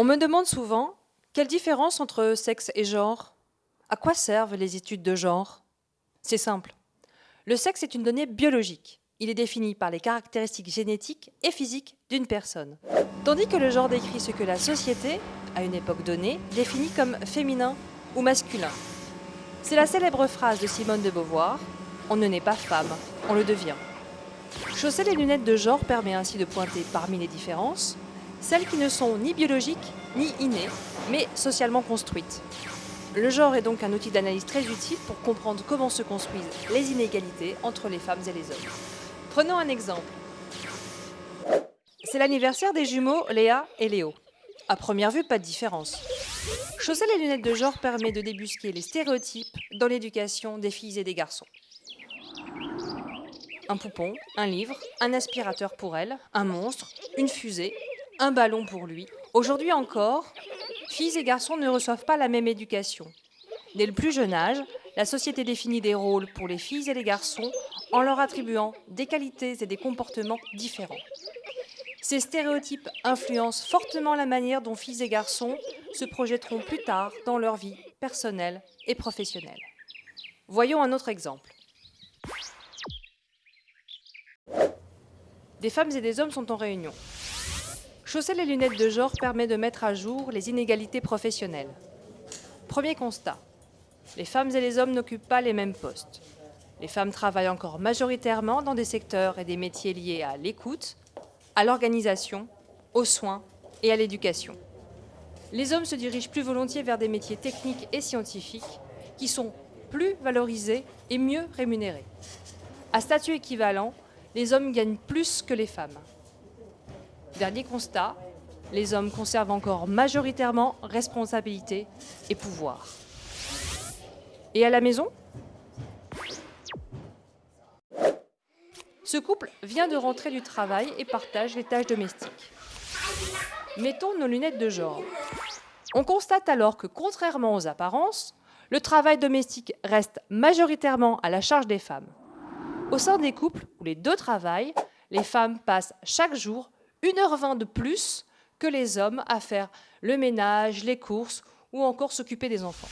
On me demande souvent quelle différence entre sexe et genre? À quoi servent les études de genre? C'est simple. Le sexe est une donnée biologique. Il est défini par les caractéristiques génétiques et physiques d'une personne. Tandis que le genre décrit ce que la société, à une époque donnée, définit comme féminin ou masculin. C'est la célèbre phrase de Simone de Beauvoir On ne naît pas femme, on le devient. Chausser les lunettes de genre permet ainsi de pointer parmi les différences celles qui ne sont ni biologiques ni innées, mais socialement construites. Le genre est donc un outil d'analyse très utile pour comprendre comment se construisent les inégalités entre les femmes et les hommes. Prenons un exemple. C'est l'anniversaire des jumeaux Léa et Léo. À première vue, pas de différence. Chausser les lunettes de genre permet de débusquer les stéréotypes dans l'éducation des filles et des garçons. Un poupon, un livre, un aspirateur pour elle, un monstre, une fusée, un ballon pour lui. Aujourd'hui encore, filles et garçons ne reçoivent pas la même éducation. Dès le plus jeune âge, la société définit des rôles pour les filles et les garçons en leur attribuant des qualités et des comportements différents. Ces stéréotypes influencent fortement la manière dont filles et garçons se projetteront plus tard dans leur vie personnelle et professionnelle. Voyons un autre exemple. Des femmes et des hommes sont en réunion. Chausser les lunettes de genre permet de mettre à jour les inégalités professionnelles. Premier constat. Les femmes et les hommes n'occupent pas les mêmes postes. Les femmes travaillent encore majoritairement dans des secteurs et des métiers liés à l'écoute, à l'organisation, aux soins et à l'éducation. Les hommes se dirigent plus volontiers vers des métiers techniques et scientifiques qui sont plus valorisés et mieux rémunérés. À statut équivalent, les hommes gagnent plus que les femmes. Dernier constat, les hommes conservent encore majoritairement responsabilité et pouvoir. Et à la maison? Ce couple vient de rentrer du travail et partage les tâches domestiques. Mettons nos lunettes de genre. On constate alors que, contrairement aux apparences, le travail domestique reste majoritairement à la charge des femmes. Au sein des couples où les deux travaillent, les femmes passent chaque jour 1h20 de plus que les hommes à faire le ménage, les courses ou encore s'occuper des enfants.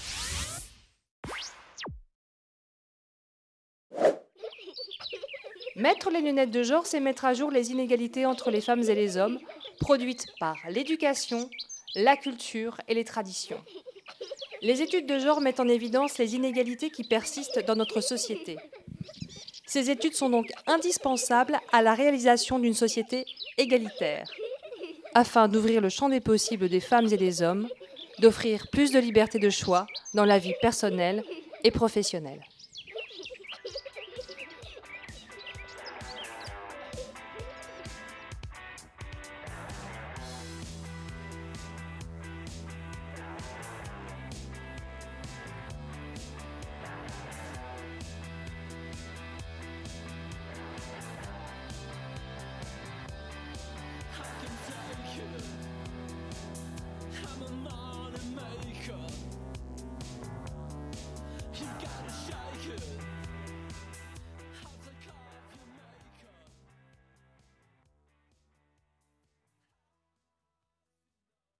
Mettre les lunettes de genre, c'est mettre à jour les inégalités entre les femmes et les hommes, produites par l'éducation, la culture et les traditions. Les études de genre mettent en évidence les inégalités qui persistent dans notre société. Ces études sont donc indispensables à la réalisation d'une société égalitaire, afin d'ouvrir le champ des possibles des femmes et des hommes, d'offrir plus de liberté de choix dans la vie personnelle et professionnelle.